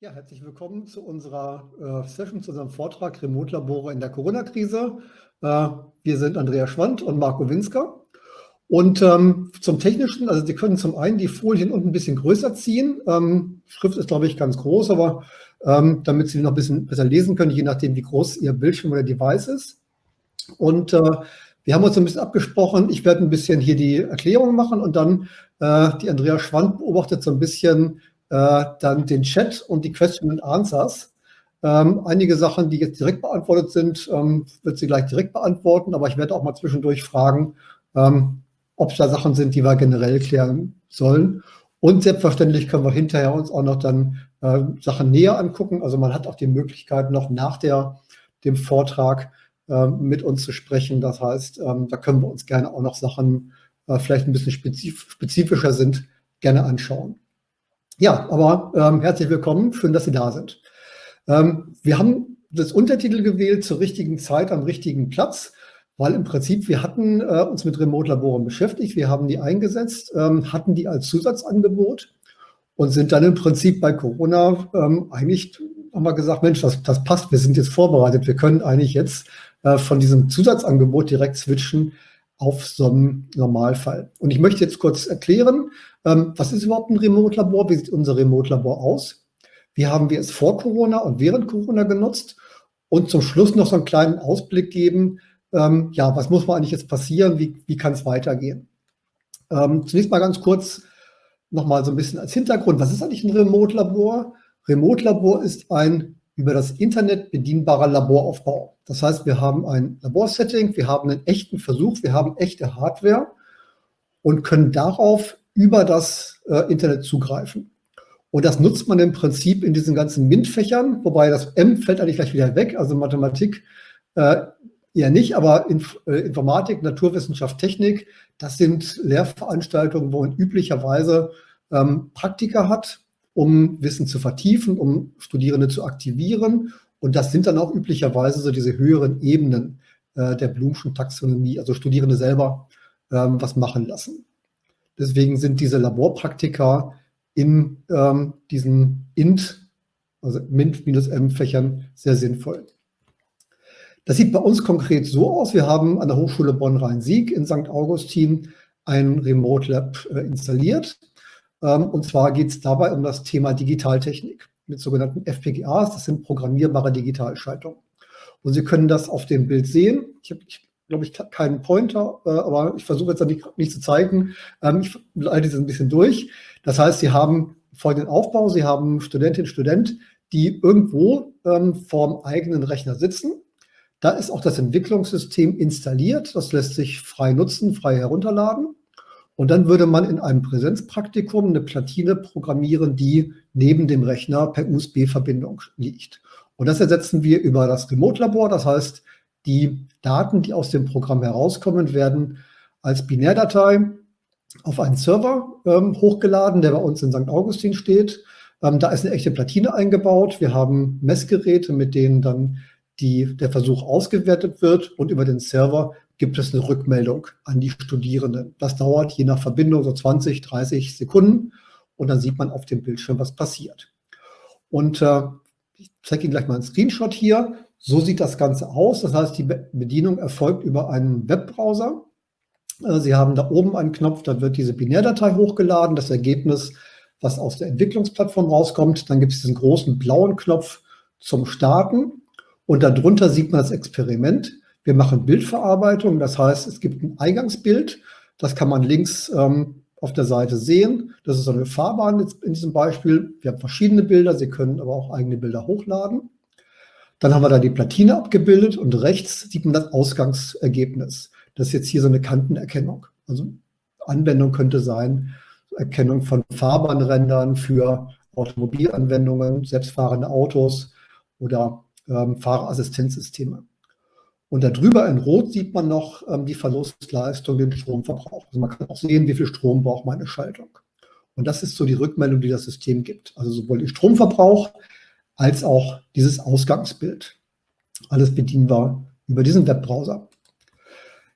Ja, herzlich willkommen zu unserer äh, Session, zu unserem Vortrag Remote-Labore in der Corona-Krise. Äh, wir sind Andrea Schwand und Marco Winsker. Und ähm, zum Technischen, also Sie können zum einen die Folien unten ein bisschen größer ziehen. Ähm, Schrift ist, glaube ich, ganz groß, aber ähm, damit Sie noch ein bisschen besser lesen können, je nachdem, wie groß Ihr Bildschirm oder Device ist. Und äh, wir haben uns ein bisschen abgesprochen. Ich werde ein bisschen hier die Erklärung machen und dann äh, die Andrea Schwand beobachtet so ein bisschen, äh, dann den Chat und die Question and Answers. Ähm, einige Sachen, die jetzt direkt beantwortet sind, ähm, wird sie gleich direkt beantworten, aber ich werde auch mal zwischendurch fragen, ähm, ob es da Sachen sind, die wir generell klären sollen. Und selbstverständlich können wir hinterher uns auch noch dann äh, Sachen näher angucken. Also man hat auch die Möglichkeit, noch nach der, dem Vortrag äh, mit uns zu sprechen. Das heißt, ähm, da können wir uns gerne auch noch Sachen, äh, vielleicht ein bisschen spezif spezifischer sind, gerne anschauen. Ja, aber ähm, herzlich willkommen, schön, dass Sie da sind. Ähm, wir haben das Untertitel gewählt zur richtigen Zeit am richtigen Platz, weil im Prinzip wir hatten äh, uns mit Remote-Laboren beschäftigt, wir haben die eingesetzt, ähm, hatten die als Zusatzangebot und sind dann im Prinzip bei Corona ähm, eigentlich, haben wir gesagt, Mensch, das, das passt, wir sind jetzt vorbereitet, wir können eigentlich jetzt äh, von diesem Zusatzangebot direkt switchen auf so einen Normalfall. Und ich möchte jetzt kurz erklären, ähm, was ist überhaupt ein Remote-Labor? Wie sieht unser Remote-Labor aus? Wie haben wir es vor Corona und während Corona genutzt? Und zum Schluss noch so einen kleinen Ausblick geben, ähm, ja, was muss man eigentlich jetzt passieren? Wie, wie kann es weitergehen? Ähm, zunächst mal ganz kurz nochmal so ein bisschen als Hintergrund. Was ist eigentlich ein Remote-Labor? Remote-Labor ist ein über das Internet bedienbarer Laboraufbau. Das heißt, wir haben ein Laborsetting, wir haben einen echten Versuch, wir haben echte Hardware und können darauf über das äh, Internet zugreifen. Und das nutzt man im Prinzip in diesen ganzen MINT-Fächern, wobei das M fällt eigentlich gleich wieder weg, also Mathematik äh, eher nicht, aber Inf äh, Informatik, Naturwissenschaft, Technik, das sind Lehrveranstaltungen, wo man üblicherweise ähm, Praktika hat, um Wissen zu vertiefen, um Studierende zu aktivieren. Und das sind dann auch üblicherweise so diese höheren Ebenen äh, der Blumschen Taxonomie, also Studierende selber ähm, was machen lassen. Deswegen sind diese Laborpraktika in ähm, diesen INT, also MINT-M-Fächern sehr sinnvoll. Das sieht bei uns konkret so aus. Wir haben an der Hochschule Bonn-Rhein-Sieg in St. Augustin ein Remote Lab äh, installiert. Ähm, und zwar geht es dabei um das Thema Digitaltechnik mit sogenannten FPGAs. Das sind programmierbare Digitalschaltungen. Und Sie können das auf dem Bild sehen. Ich habe glaube ich, keinen Pointer, äh, aber ich versuche jetzt nicht, nicht zu zeigen. Ähm, ich leite es ein bisschen durch. Das heißt, Sie haben folgenden Aufbau. Sie haben Studentin, Student, die irgendwo ähm, vorm eigenen Rechner sitzen. Da ist auch das Entwicklungssystem installiert. Das lässt sich frei nutzen, frei herunterladen. Und dann würde man in einem Präsenzpraktikum eine Platine programmieren, die neben dem Rechner per USB-Verbindung liegt. Und das ersetzen wir über das Remote-Labor. Das heißt, die Daten, die aus dem Programm herauskommen, werden als Binärdatei auf einen Server ähm, hochgeladen, der bei uns in St. Augustin steht. Ähm, da ist eine echte Platine eingebaut. Wir haben Messgeräte, mit denen dann die, der Versuch ausgewertet wird und über den Server gibt es eine Rückmeldung an die Studierenden. Das dauert je nach Verbindung so 20, 30 Sekunden und dann sieht man auf dem Bildschirm, was passiert. Und äh, ich zeige Ihnen gleich mal einen Screenshot hier. So sieht das Ganze aus. Das heißt, die Bedienung erfolgt über einen Webbrowser. Äh, Sie haben da oben einen Knopf, da wird diese Binärdatei hochgeladen, das Ergebnis, was aus der Entwicklungsplattform rauskommt. Dann gibt es diesen großen blauen Knopf zum Starten und darunter sieht man das Experiment. Wir machen Bildverarbeitung, das heißt, es gibt ein Eingangsbild, das kann man links ähm, auf der Seite sehen. Das ist so eine Fahrbahn in diesem Beispiel. Wir haben verschiedene Bilder, Sie können aber auch eigene Bilder hochladen. Dann haben wir da die Platine abgebildet und rechts sieht man das Ausgangsergebnis. Das ist jetzt hier so eine Kantenerkennung. Also Anwendung könnte sein, Erkennung von Fahrbahnrändern für Automobilanwendungen, selbstfahrende Autos oder ähm, Fahrerassistenzsysteme. Und darüber in Rot sieht man noch ähm, die Verlustleistung, den Stromverbrauch. Also man kann auch sehen, wie viel Strom braucht meine Schaltung. Und das ist so die Rückmeldung, die das System gibt. Also sowohl den Stromverbrauch als auch dieses Ausgangsbild. Alles bedienen wir über diesen Webbrowser.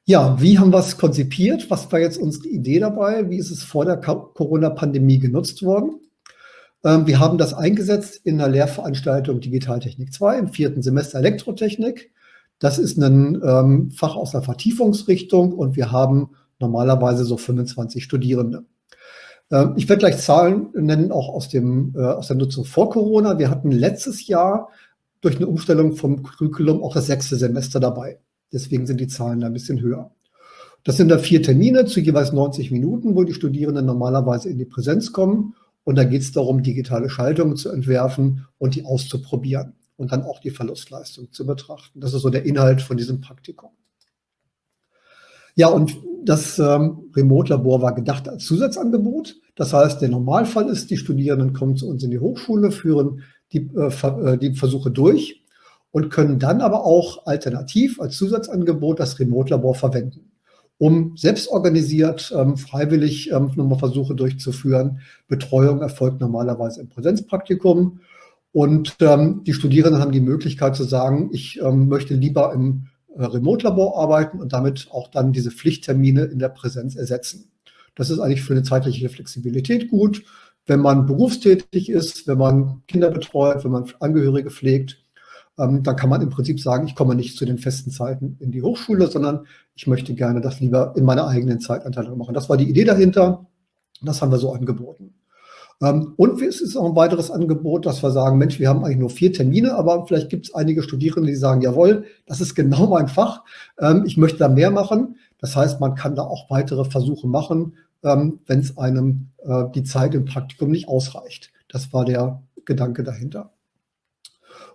Ja, wie haben wir es konzipiert? Was war jetzt unsere Idee dabei? Wie ist es vor der Corona-Pandemie genutzt worden? Ähm, wir haben das eingesetzt in der Lehrveranstaltung Digitaltechnik 2 im vierten Semester Elektrotechnik. Das ist ein ähm, Fach aus der Vertiefungsrichtung und wir haben normalerweise so 25 Studierende. Ähm, ich werde gleich Zahlen nennen, auch aus, dem, äh, aus der Nutzung vor Corona. Wir hatten letztes Jahr durch eine Umstellung vom Curriculum auch das sechste Semester dabei. Deswegen sind die Zahlen da ein bisschen höher. Das sind da vier Termine zu jeweils 90 Minuten, wo die Studierenden normalerweise in die Präsenz kommen. Und da geht es darum, digitale Schaltungen zu entwerfen und die auszuprobieren und dann auch die Verlustleistung zu betrachten. Das ist so der Inhalt von diesem Praktikum. Ja, und das ähm, Remote-Labor war gedacht als Zusatzangebot. Das heißt, der Normalfall ist, die Studierenden kommen zu uns in die Hochschule, führen die, äh, äh, die Versuche durch und können dann aber auch alternativ als Zusatzangebot das Remote-Labor verwenden, um selbstorganisiert, ähm, freiwillig ähm, nochmal Versuche durchzuführen. Betreuung erfolgt normalerweise im Präsenzpraktikum und ähm, die Studierenden haben die Möglichkeit zu sagen, ich ähm, möchte lieber im äh, Remote-Labor arbeiten und damit auch dann diese Pflichttermine in der Präsenz ersetzen. Das ist eigentlich für eine zeitliche Flexibilität gut. Wenn man berufstätig ist, wenn man Kinder betreut, wenn man Angehörige pflegt, ähm, dann kann man im Prinzip sagen, ich komme nicht zu den festen Zeiten in die Hochschule, sondern ich möchte gerne das lieber in meiner eigenen Zeitanteilung machen. Das war die Idee dahinter. Das haben wir so angeboten. Ähm, und es ist auch ein weiteres Angebot, dass wir sagen, Mensch, wir haben eigentlich nur vier Termine, aber vielleicht gibt es einige Studierende, die sagen, jawohl, das ist genau mein Fach, ähm, ich möchte da mehr machen. Das heißt, man kann da auch weitere Versuche machen, ähm, wenn es einem äh, die Zeit im Praktikum nicht ausreicht. Das war der Gedanke dahinter.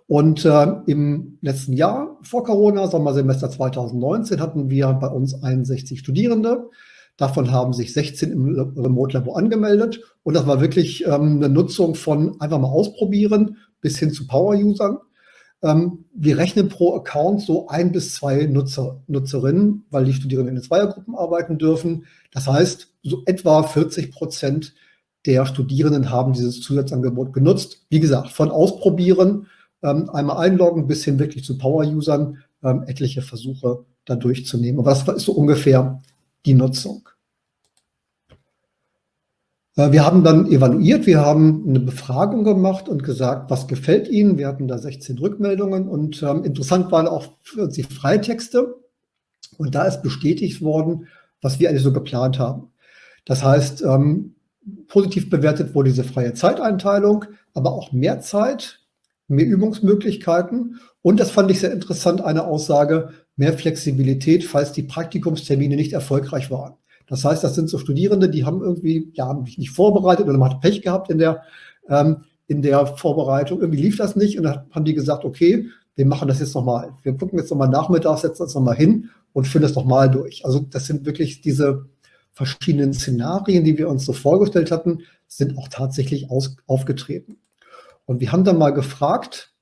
Und äh, im letzten Jahr vor Corona, Sommersemester 2019, hatten wir bei uns 61 Studierende. Davon haben sich 16 im Remote-Labor angemeldet. Und das war wirklich ähm, eine Nutzung von einfach mal ausprobieren bis hin zu Power-Usern. Ähm, wir rechnen pro Account so ein bis zwei Nutzer, Nutzerinnen, weil die Studierenden in Zweiergruppen arbeiten dürfen. Das heißt, so etwa 40 Prozent der Studierenden haben dieses Zusatzangebot genutzt. Wie gesagt, von Ausprobieren, ähm, einmal einloggen bis hin wirklich zu Power-Usern, ähm, etliche Versuche da durchzunehmen. Aber das ist so ungefähr die Nutzung. Äh, wir haben dann evaluiert, wir haben eine Befragung gemacht und gesagt, was gefällt Ihnen? Wir hatten da 16 Rückmeldungen und ähm, interessant waren auch für die Freitexte. Und da ist bestätigt worden, was wir eigentlich so geplant haben. Das heißt, ähm, positiv bewertet wurde diese freie Zeiteinteilung, aber auch mehr Zeit, mehr Übungsmöglichkeiten. Und das fand ich sehr interessant, eine Aussage, mehr Flexibilität, falls die Praktikumstermine nicht erfolgreich waren. Das heißt, das sind so Studierende, die haben irgendwie ja, nicht vorbereitet oder man hat Pech gehabt in der, ähm, in der Vorbereitung. Irgendwie lief das nicht und dann haben die gesagt, okay, wir machen das jetzt nochmal. Wir gucken jetzt nochmal nachmittags, setzen uns nochmal hin und führen das nochmal durch. Also das sind wirklich diese verschiedenen Szenarien, die wir uns so vorgestellt hatten, sind auch tatsächlich aus, aufgetreten. Und wir haben dann mal gefragt,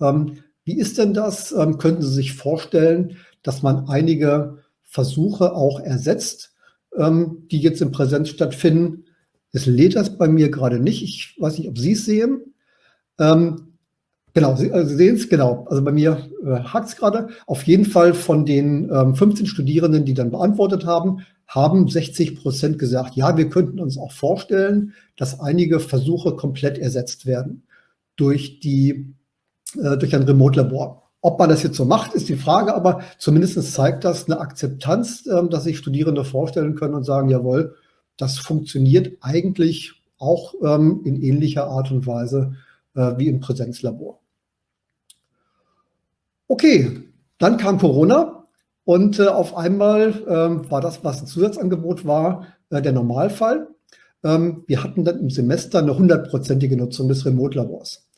ähm, wie ist denn das? Ähm, könnten Sie sich vorstellen, dass man einige Versuche auch ersetzt, ähm, die jetzt in Präsenz stattfinden? Es lädt das bei mir gerade nicht. Ich weiß nicht, ob Sie es sehen. Ähm, genau, Sie, also sehen es, genau. Also bei mir äh, hakt es gerade. Auf jeden Fall von den ähm, 15 Studierenden, die dann beantwortet haben, haben 60 Prozent gesagt, ja, wir könnten uns auch vorstellen, dass einige Versuche komplett ersetzt werden durch die äh, durch ein Remote-Labor. Ob man das jetzt so macht, ist die Frage, aber zumindest zeigt das eine Akzeptanz, äh, dass sich Studierende vorstellen können und sagen, jawohl, das funktioniert eigentlich auch ähm, in ähnlicher Art und Weise äh, wie im Präsenzlabor. Okay, dann kam Corona und äh, auf einmal ähm, war das, was ein Zusatzangebot war, der Normalfall. Ähm, wir hatten dann im Semester eine hundertprozentige Nutzung des Remote-Labors.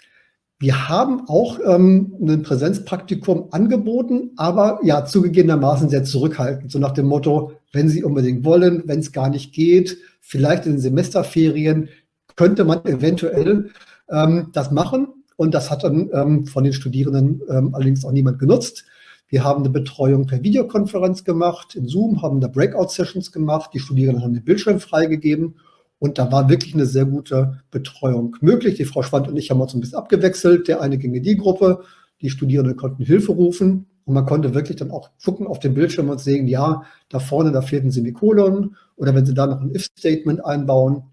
Wir haben auch ähm, ein Präsenzpraktikum angeboten, aber ja, zugegebenermaßen sehr zurückhaltend. So nach dem Motto, wenn Sie unbedingt wollen, wenn es gar nicht geht, vielleicht in den Semesterferien könnte man eventuell ähm, das machen. Und das hat dann ähm, von den Studierenden ähm, allerdings auch niemand genutzt. Wir haben eine Betreuung per Videokonferenz gemacht, in Zoom, haben da Breakout-Sessions gemacht, die Studierenden haben den Bildschirm freigegeben und da war wirklich eine sehr gute Betreuung möglich. Die Frau Schwand und ich haben uns ein bisschen abgewechselt. Der eine ging in die Gruppe, die Studierenden konnten Hilfe rufen. Und man konnte wirklich dann auch gucken auf dem Bildschirm und sehen, ja, da vorne, da fehlt ein Semikolon. Oder wenn Sie da noch ein If-Statement einbauen,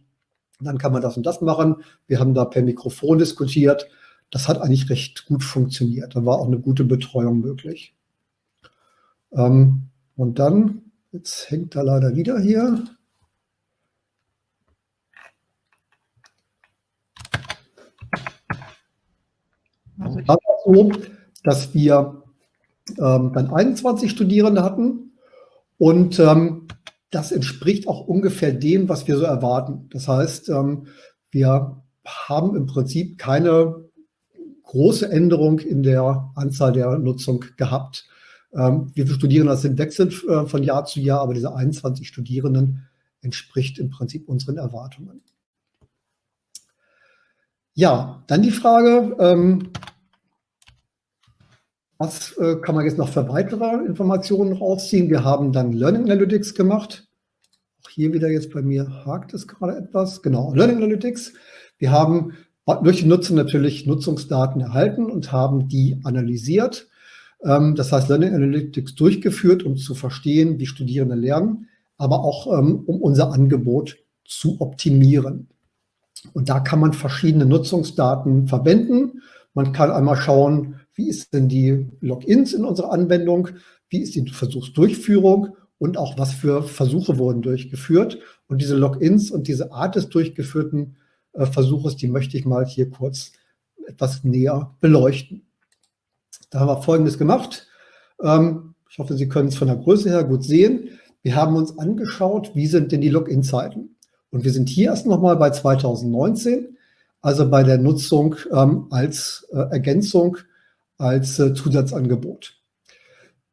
dann kann man das und das machen. Wir haben da per Mikrofon diskutiert. Das hat eigentlich recht gut funktioniert. Da war auch eine gute Betreuung möglich. Ähm, und dann, jetzt hängt er leider wieder hier. War so, dass wir ähm, dann 21 Studierende hatten und ähm, das entspricht auch ungefähr dem, was wir so erwarten. Das heißt, ähm, wir haben im Prinzip keine große Änderung in der Anzahl der Nutzung gehabt. Ähm, wie viele Studierende das sind, wechseln äh, von Jahr zu Jahr, aber diese 21 Studierenden entspricht im Prinzip unseren Erwartungen. Ja, dann die Frage, ähm, was äh, kann man jetzt noch für weitere Informationen rausziehen? Wir haben dann Learning Analytics gemacht. Auch hier wieder jetzt bei mir hakt es gerade etwas. Genau, Learning Analytics. Wir haben durch die Nutzer natürlich Nutzungsdaten erhalten und haben die analysiert. Ähm, das heißt, Learning Analytics durchgeführt, um zu verstehen, wie Studierende lernen, aber auch ähm, um unser Angebot zu optimieren. Und da kann man verschiedene Nutzungsdaten verwenden. Man kann einmal schauen, wie ist denn die Logins in unserer Anwendung, wie ist die Versuchsdurchführung und auch was für Versuche wurden durchgeführt. Und diese Logins und diese Art des durchgeführten äh, Versuches, die möchte ich mal hier kurz etwas näher beleuchten. Da haben wir Folgendes gemacht. Ähm, ich hoffe, Sie können es von der Größe her gut sehen. Wir haben uns angeschaut, wie sind denn die Login-Zeiten. Und wir sind hier erst nochmal bei 2019, also bei der Nutzung ähm, als äh, Ergänzung als äh, Zusatzangebot.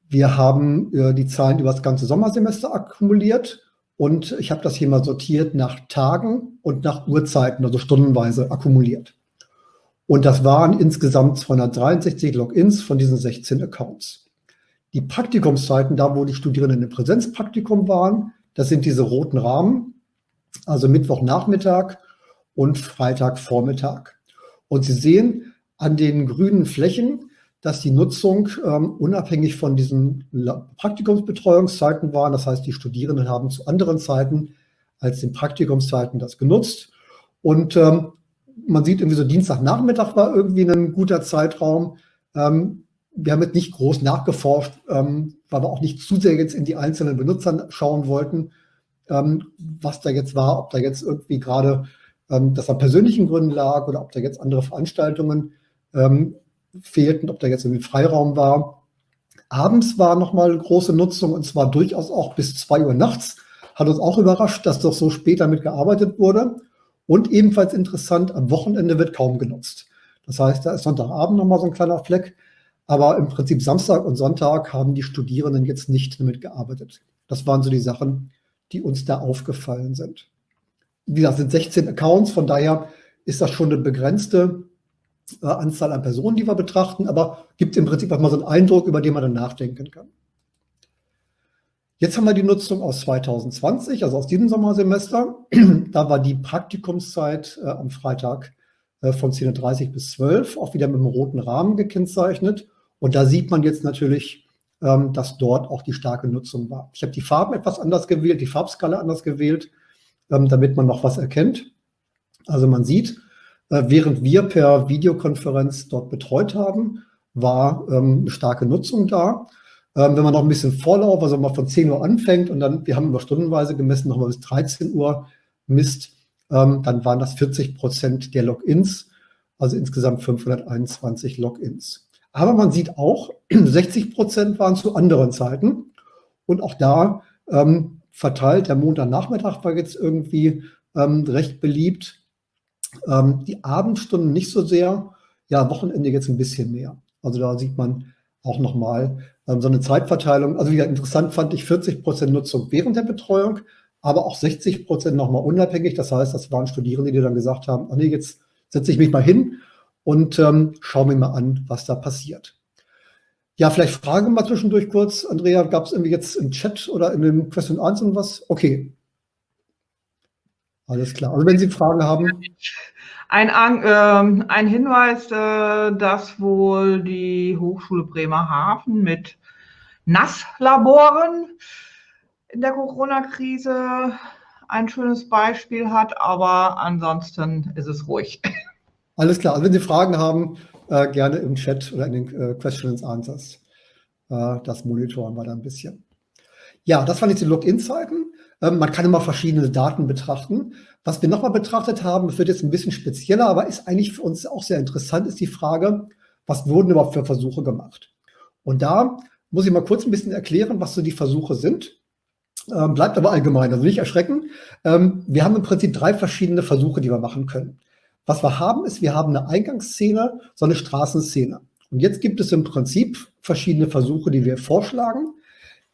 Wir haben äh, die Zahlen über das ganze Sommersemester akkumuliert und ich habe das hier mal sortiert nach Tagen und nach Uhrzeiten, also stundenweise akkumuliert. Und das waren insgesamt 263 Logins von diesen 16 Accounts. Die Praktikumszeiten, da wo die Studierenden im Präsenzpraktikum waren, das sind diese roten Rahmen, also Mittwochnachmittag und Freitagvormittag. Und Sie sehen an den grünen Flächen, dass die Nutzung ähm, unabhängig von diesen Praktikumsbetreuungszeiten war. Das heißt, die Studierenden haben zu anderen Zeiten als den Praktikumszeiten das genutzt. Und ähm, man sieht irgendwie so Dienstagnachmittag war irgendwie ein guter Zeitraum. Ähm, wir haben jetzt nicht groß nachgeforscht, ähm, weil wir auch nicht zu sehr jetzt in die einzelnen Benutzer schauen wollten, ähm, was da jetzt war, ob da jetzt irgendwie gerade ähm, das an persönlichen Gründen lag oder ob da jetzt andere Veranstaltungen ähm, fehlten, ob da jetzt irgendwie Freiraum war. Abends war nochmal große Nutzung und zwar durchaus auch bis zwei Uhr nachts. Hat uns auch überrascht, dass doch so spät damit gearbeitet wurde. Und ebenfalls interessant, am Wochenende wird kaum genutzt. Das heißt, da ist Sonntagabend nochmal so ein kleiner Fleck. Aber im Prinzip Samstag und Sonntag haben die Studierenden jetzt nicht damit gearbeitet. Das waren so die Sachen, die uns da aufgefallen sind. Wie gesagt, sind 16 Accounts, von daher ist das schon eine begrenzte äh, Anzahl an Personen, die wir betrachten, aber gibt im Prinzip auch mal so einen Eindruck, über den man dann nachdenken kann. Jetzt haben wir die Nutzung aus 2020, also aus diesem Sommersemester. da war die Praktikumszeit äh, am Freitag äh, von 10.30 bis 12, auch wieder mit einem roten Rahmen gekennzeichnet. Und da sieht man jetzt natürlich, ähm, dass dort auch die starke Nutzung war. Ich habe die Farben etwas anders gewählt, die Farbskala anders gewählt, ähm, damit man noch was erkennt. Also man sieht, während wir per Videokonferenz dort betreut haben, war ähm, eine starke Nutzung da. Ähm, wenn man noch ein bisschen Vorlauf, also mal von 10 Uhr anfängt und dann, wir haben über stundenweise gemessen, nochmal bis 13 Uhr misst, ähm, dann waren das 40 Prozent der Logins, also insgesamt 521 Logins. Aber man sieht auch, 60 Prozent waren zu anderen Zeiten und auch da verteilt, der Montagnachmittag war jetzt irgendwie recht beliebt, ähm, die Abendstunden nicht so sehr, ja, Wochenende jetzt ein bisschen mehr. Also da sieht man auch nochmal, ähm, so eine Zeitverteilung. Also wieder interessant fand ich 40 Prozent Nutzung während der Betreuung, aber auch 60 Prozent nochmal unabhängig. Das heißt, das waren Studierende, die dann gesagt haben, ach nee, jetzt setze ich mich mal hin und ähm, schaue mir mal an, was da passiert. Ja, vielleicht Fragen mal zwischendurch kurz. Andrea, gab es irgendwie jetzt im Chat oder in dem Question 1 und was? Okay. Alles klar. Also wenn Sie Fragen haben. Ein, äh, ein Hinweis, äh, dass wohl die Hochschule Bremerhaven mit Nasslaboren in der Corona-Krise ein schönes Beispiel hat, aber ansonsten ist es ruhig. Alles klar. Also wenn Sie Fragen haben, äh, gerne im Chat oder in den äh, Questions Answers. Äh, das monitoren wir da ein bisschen. Ja, das waren jetzt die Login-Zeiten. Ähm, man kann immer verschiedene Daten betrachten. Was wir nochmal betrachtet haben, das wird jetzt ein bisschen spezieller, aber ist eigentlich für uns auch sehr interessant, ist die Frage, was wurden überhaupt für Versuche gemacht? Und da muss ich mal kurz ein bisschen erklären, was so die Versuche sind. Ähm, bleibt aber allgemein, also nicht erschrecken. Ähm, wir haben im Prinzip drei verschiedene Versuche, die wir machen können. Was wir haben, ist, wir haben eine Eingangsszene, so eine Straßenszene. Und jetzt gibt es im Prinzip verschiedene Versuche, die wir vorschlagen.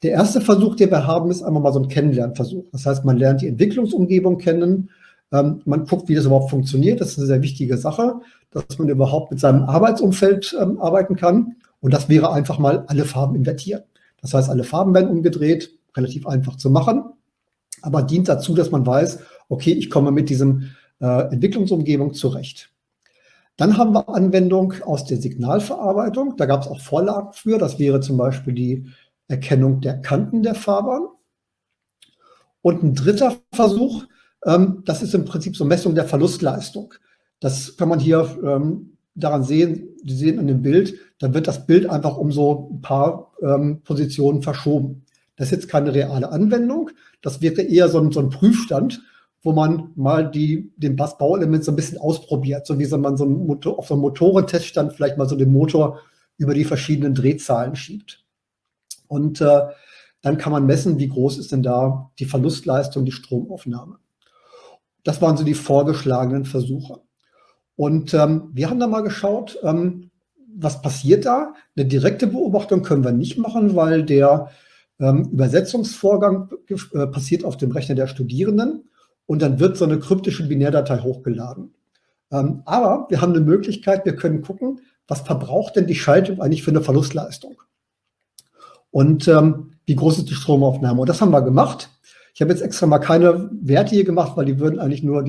Der erste Versuch, den wir haben, ist einmal mal so ein Kennenlernversuch. Das heißt, man lernt die Entwicklungsumgebung kennen, ähm, man guckt, wie das überhaupt funktioniert. Das ist eine sehr wichtige Sache, dass man überhaupt mit seinem Arbeitsumfeld ähm, arbeiten kann. Und das wäre einfach mal alle Farben invertieren. Das heißt, alle Farben werden umgedreht, relativ einfach zu machen, aber dient dazu, dass man weiß, okay, ich komme mit diesem äh, Entwicklungsumgebung zurecht. Dann haben wir Anwendung aus der Signalverarbeitung. Da gab es auch Vorlagen für. Das wäre zum Beispiel die Erkennung der Kanten der Fahrbahn. Und ein dritter Versuch, ähm, das ist im Prinzip so Messung der Verlustleistung. Das kann man hier ähm, daran sehen, Sie sehen an dem Bild, da wird das Bild einfach um so ein paar ähm, Positionen verschoben. Das ist jetzt keine reale Anwendung, das wäre eher so ein, so ein Prüfstand, wo man mal die, den Bass-Bauelement so ein bisschen ausprobiert, so wie so man so Motor, auf so einem Motorenteststand vielleicht mal so den Motor über die verschiedenen Drehzahlen schiebt. Und äh, dann kann man messen, wie groß ist denn da die Verlustleistung, die Stromaufnahme. Das waren so die vorgeschlagenen Versuche. Und ähm, wir haben da mal geschaut, ähm, was passiert da? Eine direkte Beobachtung können wir nicht machen, weil der ähm, Übersetzungsvorgang äh, passiert auf dem Rechner der Studierenden und dann wird so eine kryptische Binärdatei hochgeladen. Ähm, aber wir haben eine Möglichkeit, wir können gucken, was verbraucht denn die Schaltung eigentlich für eine Verlustleistung? Und ähm, wie groß ist die Stromaufnahme? Und das haben wir gemacht. Ich habe jetzt extra mal keine Werte hier gemacht, weil die würden eigentlich nur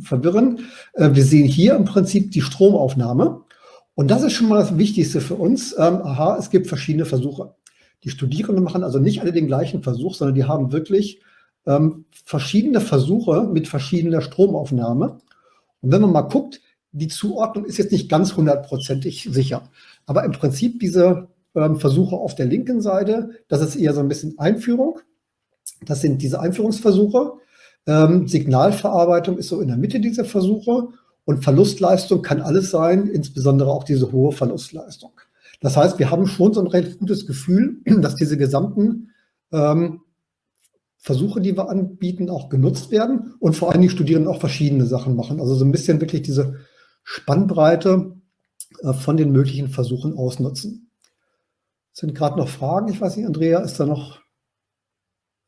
verwirren. Äh, wir sehen hier im Prinzip die Stromaufnahme. Und das ist schon mal das Wichtigste für uns. Ähm, aha, es gibt verschiedene Versuche. Die Studierenden machen also nicht alle den gleichen Versuch, sondern die haben wirklich ähm, verschiedene Versuche mit verschiedener Stromaufnahme. Und wenn man mal guckt, die Zuordnung ist jetzt nicht ganz hundertprozentig sicher. Aber im Prinzip diese ähm, Versuche auf der linken Seite, das ist eher so ein bisschen Einführung. Das sind diese Einführungsversuche. Ähm, Signalverarbeitung ist so in der Mitte dieser Versuche. Und Verlustleistung kann alles sein, insbesondere auch diese hohe Verlustleistung. Das heißt, wir haben schon so ein recht gutes Gefühl, dass diese gesamten ähm, Versuche, die wir anbieten, auch genutzt werden und vor allem die Studierenden auch verschiedene Sachen machen. Also so ein bisschen wirklich diese Spannbreite äh, von den möglichen Versuchen ausnutzen. Sind gerade noch Fragen? Ich weiß nicht, Andrea, ist da noch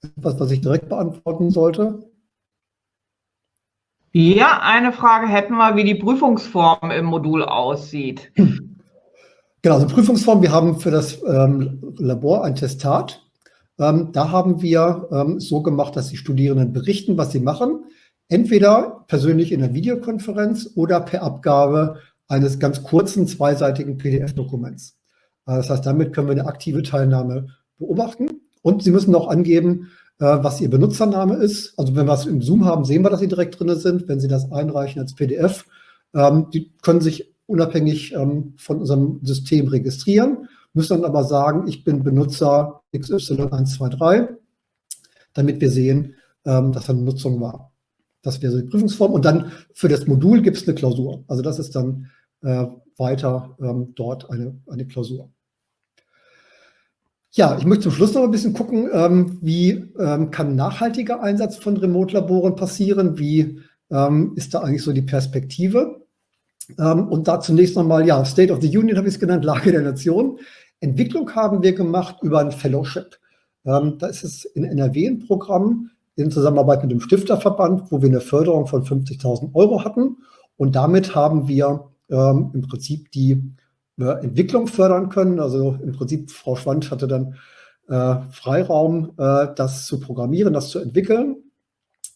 etwas, was ich direkt beantworten sollte? Ja, eine Frage hätten wir, wie die Prüfungsform im Modul aussieht. Genau, also Prüfungsform, wir haben für das ähm, Labor ein Testat ähm, da haben wir ähm, so gemacht, dass die Studierenden berichten, was sie machen, entweder persönlich in der Videokonferenz oder per Abgabe eines ganz kurzen zweiseitigen PDF-Dokuments. Äh, das heißt, damit können wir eine aktive Teilnahme beobachten. Und Sie müssen auch angeben, äh, was Ihr Benutzername ist. Also wenn wir es im Zoom haben, sehen wir, dass Sie direkt drin sind. Wenn Sie das einreichen als PDF, ähm, die können sich unabhängig ähm, von unserem System registrieren müssen dann aber sagen, ich bin Benutzer XY123, damit wir sehen, ähm, dass eine Nutzung war. Das wäre so die Prüfungsform. Und dann für das Modul gibt es eine Klausur. Also das ist dann äh, weiter dort eine, eine Klausur. Ja, ich möchte zum Schluss noch ein bisschen gucken, ähm, wie ähm, kann nachhaltiger Einsatz von Remote-Laboren passieren? Wie ähm, ist da eigentlich so die Perspektive? Ähm, und da zunächst nochmal, ja, State of the Union habe ich es genannt, Lage der Nation. Entwicklung haben wir gemacht über ein Fellowship. Ähm, da ist es in NRW ein Programm in Zusammenarbeit mit dem Stifterverband, wo wir eine Förderung von 50.000 Euro hatten. Und damit haben wir ähm, im Prinzip die äh, Entwicklung fördern können. Also im Prinzip, Frau Schwand hatte dann äh, Freiraum, äh, das zu programmieren, das zu entwickeln.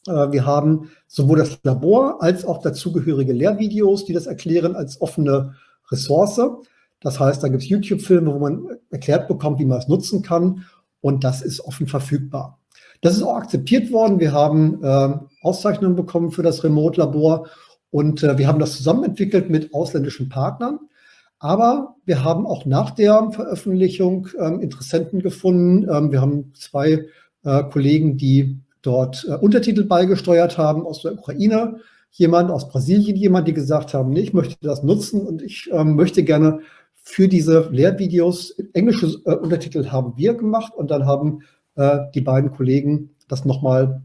Äh, wir haben sowohl das Labor als auch dazugehörige Lehrvideos, die das erklären, als offene Ressource. Das heißt, da gibt es YouTube-Filme, wo man erklärt bekommt, wie man es nutzen kann und das ist offen verfügbar. Das ist auch akzeptiert worden. Wir haben äh, Auszeichnungen bekommen für das Remote-Labor und äh, wir haben das zusammen entwickelt mit ausländischen Partnern. Aber wir haben auch nach der Veröffentlichung ähm, Interessenten gefunden. Ähm, wir haben zwei äh, Kollegen, die dort äh, Untertitel beigesteuert haben aus der Ukraine, jemand aus Brasilien, jemand, die gesagt haben, nee, ich möchte das nutzen und ich ähm, möchte gerne für diese Lehrvideos englische äh, Untertitel haben wir gemacht und dann haben äh, die beiden Kollegen das nochmal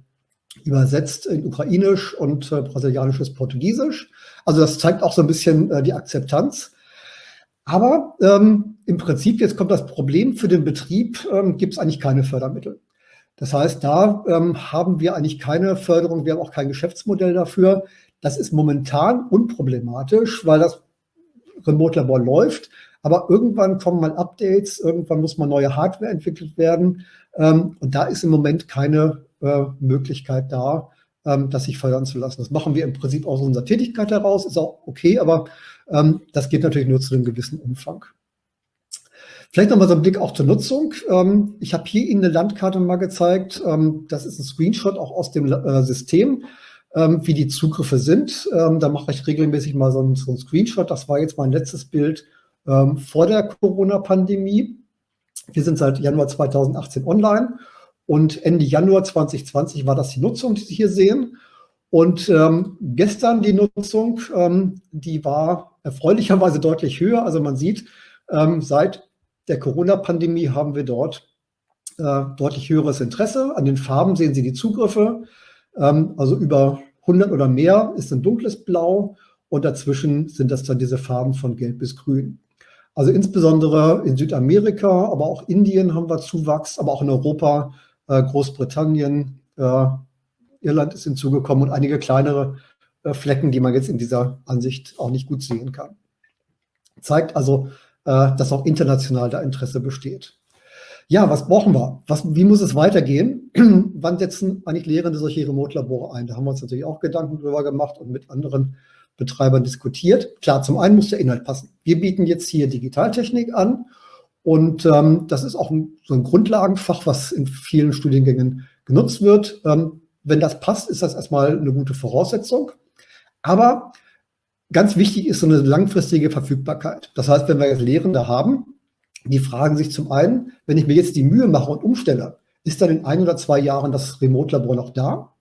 übersetzt in Ukrainisch und äh, brasilianisches Portugiesisch. Also das zeigt auch so ein bisschen äh, die Akzeptanz. Aber ähm, im Prinzip, jetzt kommt das Problem, für den Betrieb ähm, gibt es eigentlich keine Fördermittel. Das heißt, da ähm, haben wir eigentlich keine Förderung, wir haben auch kein Geschäftsmodell dafür. Das ist momentan unproblematisch, weil das Remote-Labor läuft. Aber irgendwann kommen mal Updates, irgendwann muss mal neue Hardware entwickelt werden. Ähm, und da ist im Moment keine äh, Möglichkeit da, ähm, das sich fördern zu lassen. Das machen wir im Prinzip aus unserer Tätigkeit heraus, ist auch okay, aber ähm, das geht natürlich nur zu einem gewissen Umfang. Vielleicht nochmal so ein Blick auch zur Nutzung. Ähm, ich habe hier Ihnen eine Landkarte mal gezeigt. Ähm, das ist ein Screenshot auch aus dem äh, System, ähm, wie die Zugriffe sind. Ähm, da mache ich regelmäßig mal so einen, so Screenshot. Das war jetzt mein letztes Bild ähm, vor der Corona-Pandemie. Wir sind seit Januar 2018 online und Ende Januar 2020 war das die Nutzung, die Sie hier sehen. Und ähm, gestern die Nutzung, ähm, die war erfreulicherweise deutlich höher. Also man sieht, ähm, seit der Corona-Pandemie haben wir dort äh, deutlich höheres Interesse. An den Farben sehen Sie die Zugriffe. Ähm, also über 100 oder mehr ist ein dunkles Blau und dazwischen sind das dann diese Farben von Gelb bis Grün. Also insbesondere in Südamerika, aber auch Indien haben wir Zuwachs, aber auch in Europa, äh, Großbritannien, äh, Irland ist hinzugekommen und einige kleinere Flecken, die man jetzt in dieser Ansicht auch nicht gut sehen kann. Zeigt also, äh, dass auch international da Interesse besteht. Ja, was brauchen wir? Was, wie muss es weitergehen? Wann setzen eigentlich Lehrende solche Remote-Labore ein? Da haben wir uns natürlich auch Gedanken drüber gemacht und mit anderen Betreibern diskutiert. Klar, zum einen muss der Inhalt passen. Wir bieten jetzt hier Digitaltechnik an und ähm, das ist auch ein, so ein Grundlagenfach, was in vielen Studiengängen genutzt wird. Ähm, wenn das passt, ist das erstmal eine gute Voraussetzung. Aber Ganz wichtig ist so eine langfristige Verfügbarkeit. Das heißt, wenn wir jetzt Lehrende haben, die fragen sich zum einen, wenn ich mir jetzt die Mühe mache und umstelle, ist dann in ein oder zwei Jahren das Remote-Labor noch da?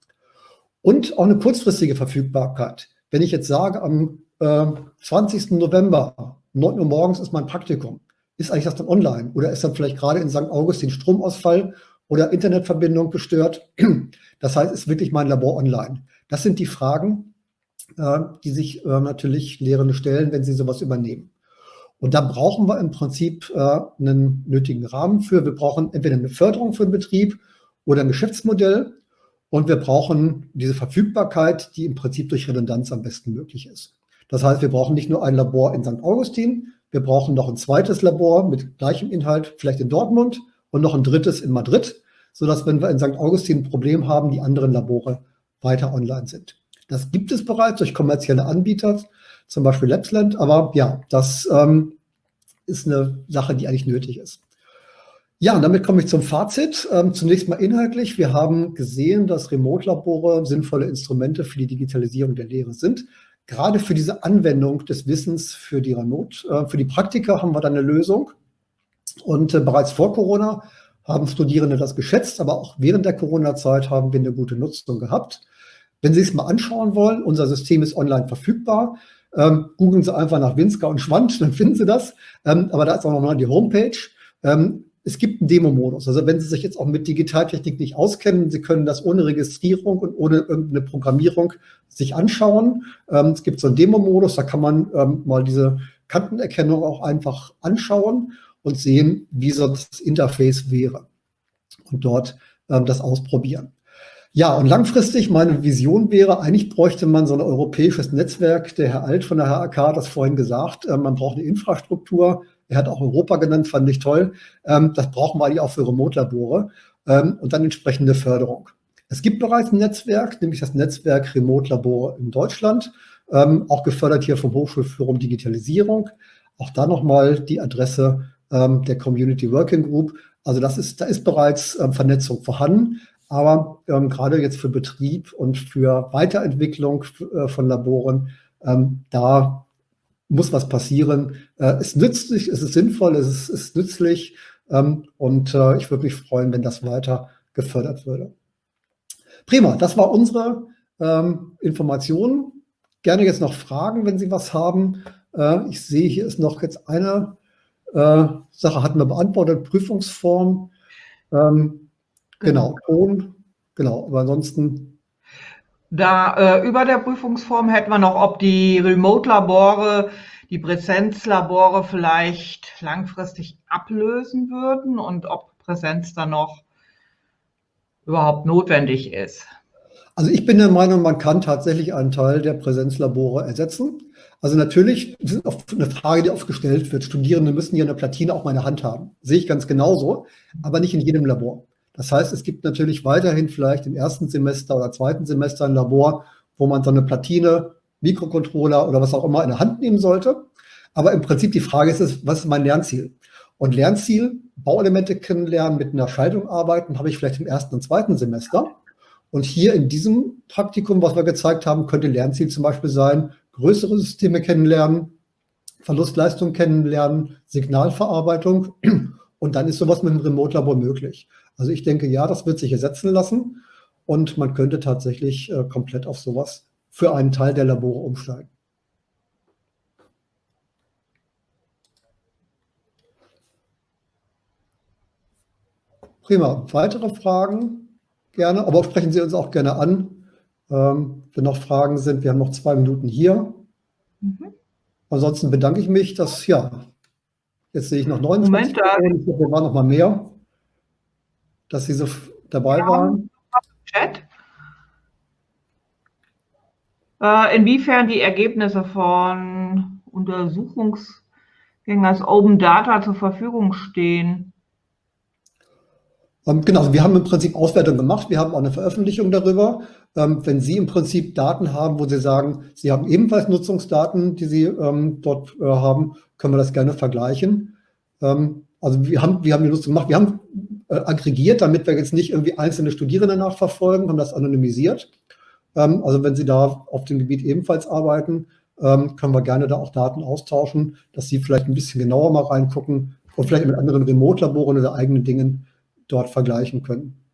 Und auch eine kurzfristige Verfügbarkeit. Wenn ich jetzt sage, am äh, 20. November, 9 Uhr morgens ist mein Praktikum, ist eigentlich das dann online? Oder ist dann vielleicht gerade in St. Augustin Stromausfall oder Internetverbindung gestört? Das heißt, ist wirklich mein Labor online? Das sind die Fragen, äh, die sich äh, natürlich Lehrende stellen, wenn sie sowas übernehmen. Und da brauchen wir im Prinzip äh, einen nötigen Rahmen für. Wir brauchen entweder eine Förderung für den Betrieb oder ein Geschäftsmodell. Und wir brauchen diese Verfügbarkeit, die im Prinzip durch Redundanz am besten möglich ist. Das heißt, wir brauchen nicht nur ein Labor in St. Augustin, wir brauchen noch ein zweites Labor mit gleichem Inhalt, vielleicht in Dortmund und noch ein drittes in Madrid, sodass, wenn wir in St. Augustin ein Problem haben, die anderen Labore weiter online sind. Das gibt es bereits durch kommerzielle Anbieter, zum Beispiel Lapsland. Aber ja, das ähm, ist eine Sache, die eigentlich nötig ist. Ja, damit komme ich zum Fazit. Ähm, zunächst mal inhaltlich. Wir haben gesehen, dass Remote-Labore sinnvolle Instrumente für die Digitalisierung der Lehre sind. Gerade für diese Anwendung des Wissens für die Remote, äh, für die Praktika haben wir dann eine Lösung. Und äh, bereits vor Corona haben Studierende das geschätzt, aber auch während der Corona-Zeit haben wir eine gute Nutzung gehabt. Wenn Sie es mal anschauen wollen, unser System ist online verfügbar. Ähm, googeln Sie einfach nach Winsker und Schwand, dann finden Sie das. Ähm, aber da ist auch nochmal die Homepage. Ähm, es gibt einen Demo-Modus. Also wenn Sie sich jetzt auch mit Digitaltechnik nicht auskennen, Sie können das ohne Registrierung und ohne irgendeine Programmierung sich anschauen. Ähm, es gibt so einen Demo-Modus, da kann man ähm, mal diese Kantenerkennung auch einfach anschauen und sehen, wie so das Interface wäre. Und dort ähm, das ausprobieren. Ja, und langfristig, meine Vision wäre, eigentlich bräuchte man so ein europäisches Netzwerk. Der Herr Alt von der HAK hat das vorhin gesagt, äh, man braucht eine Infrastruktur. Er hat auch Europa genannt, fand ich toll. Ähm, das brauchen wir eigentlich auch für Remote-Labore ähm, und dann entsprechende Förderung. Es gibt bereits ein Netzwerk, nämlich das Netzwerk Remote-Labore in Deutschland, ähm, auch gefördert hier vom Hochschulforum Digitalisierung. Auch da nochmal die Adresse der Community Working Group. Also das ist, da ist bereits Vernetzung vorhanden. Aber ähm, gerade jetzt für Betrieb und für Weiterentwicklung äh, von Laboren, ähm, da muss was passieren. Äh, es ist nützlich, es ist sinnvoll, es ist, ist nützlich ähm, und äh, ich würde mich freuen, wenn das weiter gefördert würde. Prima, das war unsere ähm, Information. Gerne jetzt noch Fragen, wenn Sie was haben. Äh, ich sehe, hier ist noch jetzt eine äh, Sache, hatten wir beantwortet, Prüfungsform. Ähm, genau, Ton, genau, aber ansonsten. Da äh, über der Prüfungsform hätten wir noch, ob die Remote-Labore die Präsenzlabore vielleicht langfristig ablösen würden und ob Präsenz dann noch überhaupt notwendig ist. Also ich bin der Meinung, man kann tatsächlich einen Teil der Präsenzlabore ersetzen. Also natürlich das ist oft eine Frage, die oft gestellt wird. Studierende müssen ja eine Platine auch mal in der Hand haben. Sehe ich ganz genauso, aber nicht in jedem Labor. Das heißt, es gibt natürlich weiterhin vielleicht im ersten Semester oder zweiten Semester ein Labor, wo man so eine Platine, Mikrocontroller oder was auch immer in der Hand nehmen sollte. Aber im Prinzip die Frage ist, was ist mein Lernziel? Und Lernziel, Bauelemente kennenlernen, mit einer Schaltung arbeiten, habe ich vielleicht im ersten und zweiten Semester. Und hier in diesem Praktikum, was wir gezeigt haben, könnte Lernziel zum Beispiel sein, größere Systeme kennenlernen, Verlustleistung kennenlernen, Signalverarbeitung und dann ist sowas mit dem Remote-Labor möglich. Also ich denke, ja, das wird sich ersetzen lassen und man könnte tatsächlich äh, komplett auf sowas für einen Teil der Labore umsteigen. Prima. Weitere Fragen? Gerne, aber sprechen Sie uns auch gerne an. Ähm, wenn noch Fragen sind, wir haben noch zwei Minuten hier. Mhm. Ansonsten bedanke ich mich, dass, ja, jetzt sehe ich noch 29 Moment, glaube, wir waren noch mal mehr, dass Sie so dabei ja, waren. Chat. Äh, inwiefern die Ergebnisse von Untersuchungsgängen als Open Data zur Verfügung stehen? Ähm, genau, also wir haben im Prinzip Auswertung gemacht. Wir haben auch eine Veröffentlichung darüber. Ähm, wenn Sie im Prinzip Daten haben, wo Sie sagen, Sie haben ebenfalls Nutzungsdaten, die Sie ähm, dort äh, haben, können wir das gerne vergleichen. also wir haben, wir haben die Nutzung gemacht. Wir haben äh, aggregiert, damit wir jetzt nicht irgendwie einzelne Studierende nachverfolgen, haben das anonymisiert. also wenn Sie da auf dem Gebiet ebenfalls arbeiten, können wir gerne da auch Daten austauschen, dass Sie vielleicht ein bisschen genauer mal reingucken und vielleicht mit anderen Remote-Laboren oder eigenen Dingen dort vergleichen können.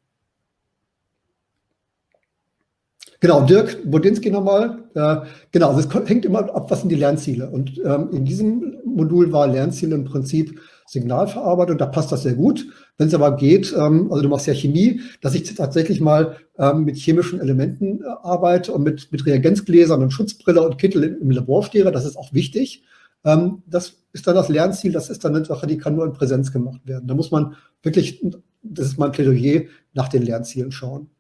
Genau, Dirk Bodinski nochmal. Äh, genau, also es hängt immer ab, was sind die Lernziele. Und ähm, in diesem Modul war Lernziele im Prinzip Signalverarbeitung, da passt das sehr gut. Wenn es aber geht, ähm, also du machst ja Chemie, dass ich tatsächlich mal ähm, mit chemischen Elementen äh, arbeite und mit, mit Reagenzgläsern und Schutzbrille und Kittel im, im Labor stehe, das ist auch wichtig. Ähm, das ist dann das Lernziel, das ist dann eine Sache, die kann nur in Präsenz gemacht werden. Da muss man wirklich das ist mein Plädoyer, nach den Lernzielen schauen.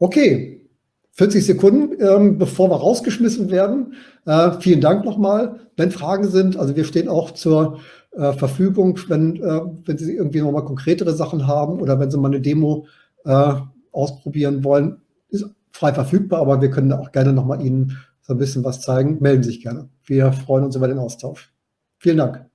Okay, 40 Sekunden, ähm, bevor wir rausgeschmissen werden. Äh, vielen Dank nochmal. Wenn Fragen sind, also wir stehen auch zur äh, Verfügung, wenn, äh, wenn Sie irgendwie nochmal konkretere Sachen haben oder wenn Sie mal eine Demo äh, ausprobieren wollen, ist frei verfügbar, aber wir können auch gerne nochmal Ihnen so ein bisschen was zeigen. Melden Sie sich gerne. Wir freuen uns über den Austausch. Vielen Dank.